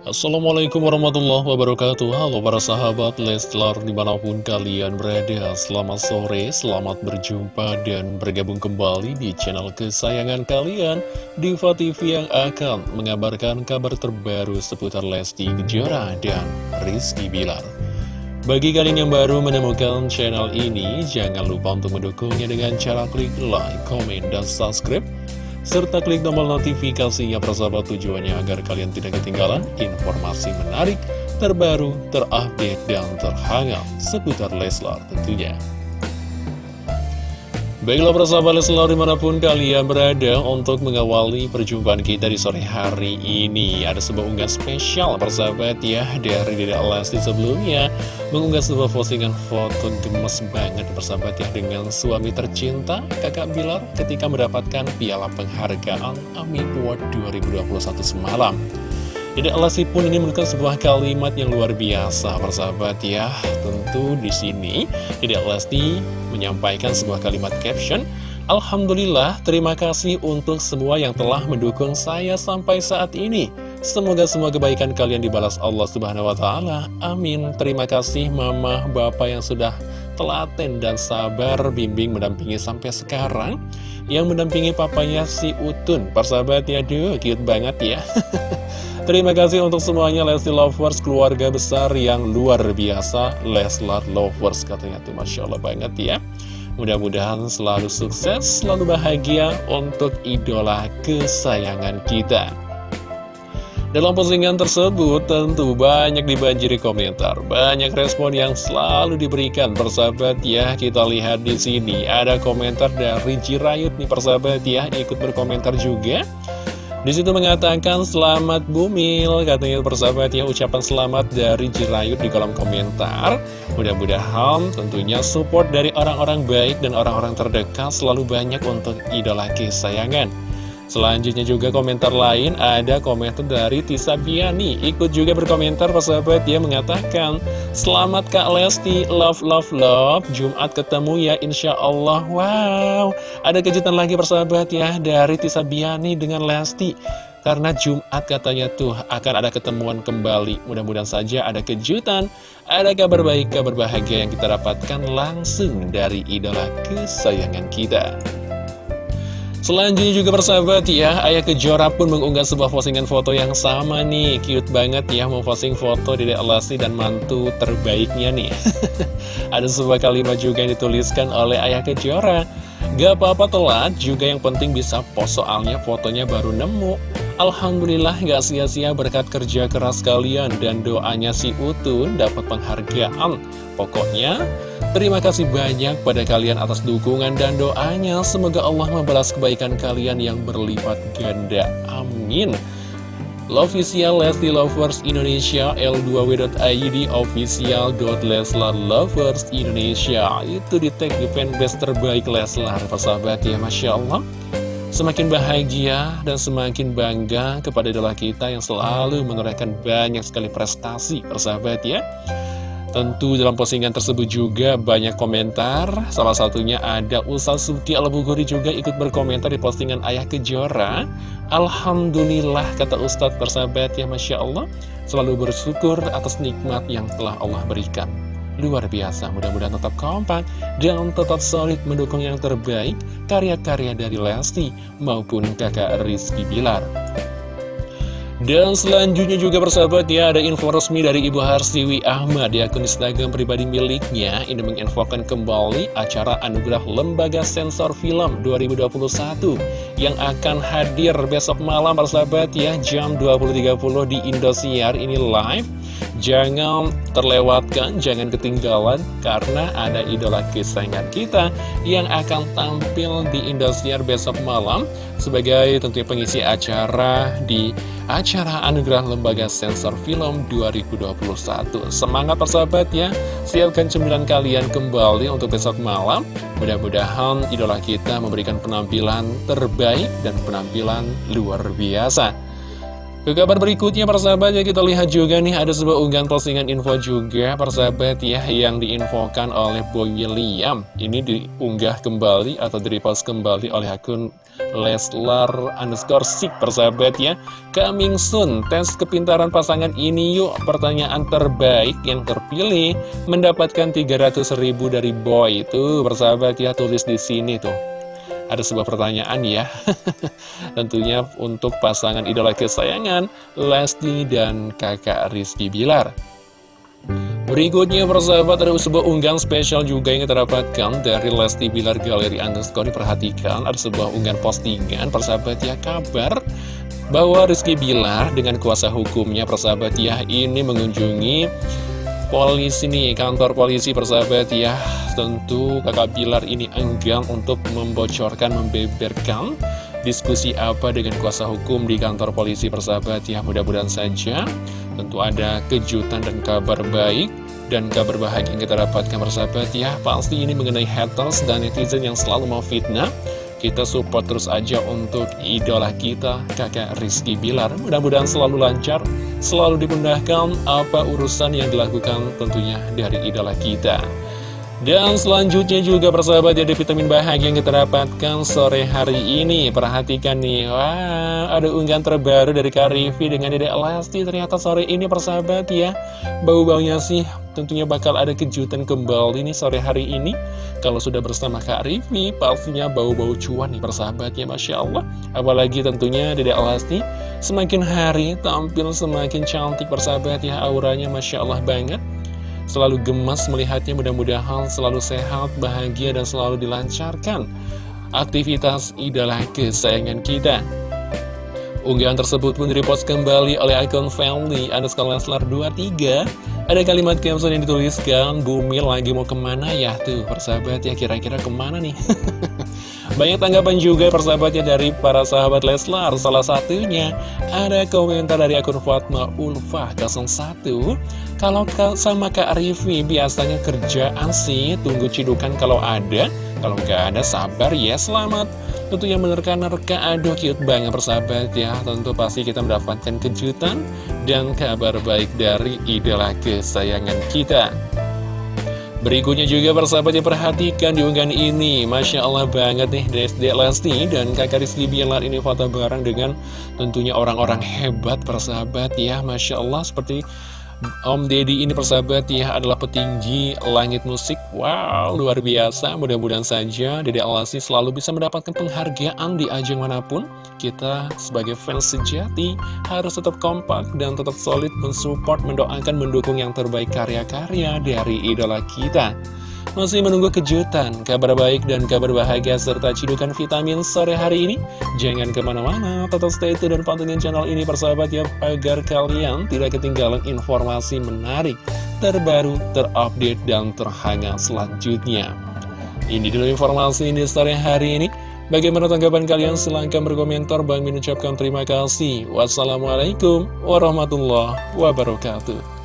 Assalamualaikum warahmatullahi wabarakatuh. Halo para sahabat Leslar di mana pun kalian berada. Selamat sore, selamat berjumpa dan bergabung kembali di channel kesayangan kalian Diva TV yang akan mengabarkan kabar terbaru seputar Lesti Kejora dan Rizky Bilar. Bagi kalian yang baru menemukan channel ini Jangan lupa untuk mendukungnya dengan cara klik like, komen, dan subscribe serta klik tombol notifikasinya persahabat tujuannya agar kalian tidak ketinggalan informasi menarik, terbaru, terupdate, dan terhangat seputar Leslar tentunya. Baiklah persahabat Leslar di mana pun kalian berada untuk mengawali perjumpaan kita di sore hari ini Ada sebuah unggahan spesial persahabat ya dari Dede Lesti sebelumnya Mengunggah sebuah postingan foto gemes banget persahabat ya Dengan suami tercinta kakak Bilar ketika mendapatkan piala penghargaan AMI Award 2021 semalam Dede Lesti pun ini menemukan sebuah kalimat yang luar biasa persahabat ya Tentu di sini Dede Lesti menyampaikan sebuah kalimat caption Alhamdulillah, terima kasih untuk semua yang telah mendukung saya sampai saat ini. Semoga semua kebaikan kalian dibalas Allah Subhanahu wa Ta'ala. Amin. Terima kasih, Mama, Bapak yang sudah telaten dan sabar bimbing mendampingi sampai sekarang. Yang mendampingi papanya si Utun. Persahabatnya, aduh, cute banget ya. Terima kasih untuk semuanya Lesti Lovers, keluarga besar yang luar biasa. Leslar Lovers katanya tuh Masya Allah banget ya. Mudah-mudahan selalu sukses, selalu bahagia untuk idola kesayangan kita. Dalam postingan tersebut tentu banyak dibanjiri komentar, banyak respon yang selalu diberikan persahabat ya. Kita lihat di sini ada komentar dari Jirayut nih persahabat ya, ikut berkomentar juga. Di situ mengatakan selamat bumil katanya persahabat ya ucapan selamat dari Jirayut di kolom komentar. Mudah-mudahan tentunya support dari orang-orang baik dan orang-orang terdekat selalu banyak untuk idola kesayangan. Selanjutnya juga komentar lain ada komentar dari Tisa Biani. Ikut juga berkomentar persahabat dia mengatakan Selamat Kak Lesti, love love love. Jumat ketemu ya insya Allah. Wow, ada kejutan lagi persahabat ya dari Tisa Biani dengan Lesti. Karena Jumat katanya tuh akan ada ketemuan kembali. Mudah-mudahan saja ada kejutan Ada kabar baik, kabar bahagia yang kita dapatkan langsung dari idola kesayangan kita Selanjutnya juga persahabat ya, Ayah Kejora pun mengunggah sebuah postingan foto yang sama nih. Cute banget ya, mau posting foto di Lesti dan mantu terbaiknya nih. Ada sebuah kalimat juga yang dituliskan oleh Ayah Kejora. Gak apa-apa telat, juga yang penting bisa post soalnya fotonya baru nemu. Alhamdulillah gak sia-sia berkat kerja keras kalian dan doanya si Utun dapat penghargaan. Pokoknya Terima kasih banyak pada kalian atas dukungan dan doanya. Semoga Allah membalas kebaikan kalian yang berlipat ganda. Amin. Lovisial Lesti Lovers Indonesia L2W.id official.leslar lovers Indonesia Itu di tag di fanbase terbaik Leslar Persahabat ya Masya Allah Semakin bahagia dan semakin bangga kepada idola kita yang selalu menorehkan banyak sekali prestasi Persahabat ya Tentu dalam postingan tersebut juga banyak komentar. Salah satunya ada Ustaz Suki Al-Bukhari juga ikut berkomentar di postingan Ayah Kejora. Alhamdulillah kata Ustadz persahabat ya Masya Allah. Selalu bersyukur atas nikmat yang telah Allah berikan. Luar biasa, mudah-mudahan tetap kompak dan tetap solid mendukung yang terbaik Karya-karya dari Lesti maupun kakak Rizky Bilar dan selanjutnya juga persahabat ya ada info resmi dari Ibu Harsiwi Ahmad di akun Instagram pribadi miliknya. Ini menginfokan kembali acara Anugerah Lembaga Sensor Film 2021 yang akan hadir besok malam persahabat ya jam 20.30 di Indosiar ini live Jangan terlewatkan, jangan ketinggalan karena ada idola kesayangan kita yang akan tampil di Indosiar besok malam sebagai tentunya pengisi acara di acara Anugerah Lembaga Sensor Film 2021. Semangat persahabat ya, siapkan cemilan kalian kembali untuk besok malam. Mudah-mudahan idola kita memberikan penampilan terbaik dan penampilan luar biasa. ke kabar berikutnya persahabat ya kita lihat juga nih ada sebuah unggahan postingan info juga persahabat ya yang diinfokan oleh Boy William. Ini diunggah kembali atau direpost kembali oleh akun Leslar underscore sik persahabat ya. Coming soon tes kepintaran pasangan ini yuk pertanyaan terbaik yang terpilih mendapatkan 300 ribu dari Boy. Itu persahabat ya tulis di sini tuh ada sebuah pertanyaan ya. Tentunya untuk pasangan idola kesayangan Lesti dan kakak Rizky Bilar. Berikutnya persahabat ada sebuah unggahan spesial juga yang kita dapatkan dari Lesti Bilar Galeri Underscore. Diperhatikan ada sebuah unggahan postingan persahabat ya kabar bahwa Rizky Bilar dengan kuasa hukumnya persahabat ya ini mengunjungi polisi nih, kantor polisi persahabat ya. Tentu kakak Bilar ini enggan untuk membocorkan, membeberkan diskusi apa dengan kuasa hukum di kantor polisi persahabat ya. Mudah-mudahan saja tentu ada kejutan dan kabar baik dan kabar bahagia yang kita dapatkan persahabat ya. Pasti ini mengenai haters dan netizen yang selalu mau fitnah kita support terus aja untuk idola kita, kakak Rizky Bilar. Mudah-mudahan selalu lancar, selalu dimudahkan apa urusan yang dilakukan tentunya dari idola kita. Dan selanjutnya juga persahabat jadi vitamin bahagia yang kita dapatkan sore hari ini. Perhatikan nih, wah ada unggahan terbaru dari Kak Rivi dengan Dede Elasti Ternyata sore ini persahabat ya Bau-baunya sih tentunya bakal ada kejutan kembali nih sore hari ini. Kalau sudah bersama Kak Rivi pastinya bau-bau cuan nih persahabat ya Masya Allah. Apalagi tentunya Dede Elasti semakin hari tampil semakin cantik persahabat ya Auranya Masya Allah banget Selalu gemas melihatnya mudah-mudahan selalu sehat, bahagia, dan selalu dilancarkan aktivitas idola kesayangan kita. Unggahan tersebut pun direpost kembali oleh akun family underscore Leslar 23 Ada kalimat caption yang dituliskan Bumi lagi mau ke mana ya Tuh persahabat ya kira-kira ke mana nih Banyak tanggapan juga persahabatnya dari para sahabat Leslar. Salah satunya ada komentar dari akun Fatma Ulfah 01 kalau sama Kak Rivi biasanya kerjaan sih tunggu cidukan kalau ada. Kalau nggak ada sabar ya selamat. Tentu yang menerka-nerka aduh cute banget persahabat ya. Tentu pasti kita mendapatkan kejutan dan kabar baik dari idola kesayangan kita Berikutnya juga persahabat yang perhatikan di unggahan ini. Masya Allah banget nih Desde Lesti dan kakak Rizky Bilar ini foto bareng dengan tentunya orang-orang hebat persahabat ya. Masya Allah seperti Om Deddy ini persahabat ya adalah petinggi langit musik. Wow luar biasa. Mudah-mudahan saja Deddy Alasi selalu bisa mendapatkan penghargaan di ajang mana pun. Kita sebagai fans sejati harus tetap kompak dan tetap solid mensupport, mendoakan, mendukung yang terbaik karya-karya dari idola kita masih menunggu kejutan, kabar baik dan kabar bahagia serta cidukan vitamin sore hari ini? Jangan ke mana-mana, tetap stay tune dan pantengin channel ini persahabat ya agar kalian tidak ketinggalan informasi menarik, terbaru, terupdate, dan terhangat selanjutnya. Ini dulu informasi ini sore hari ini. Bagaimana tanggapan kalian? Silahkan berkomentar. Bang mengucapkan terima kasih. Wassalamualaikum warahmatullahi wabarakatuh.